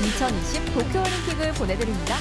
2020 도쿄올림픽을 보내드립니다.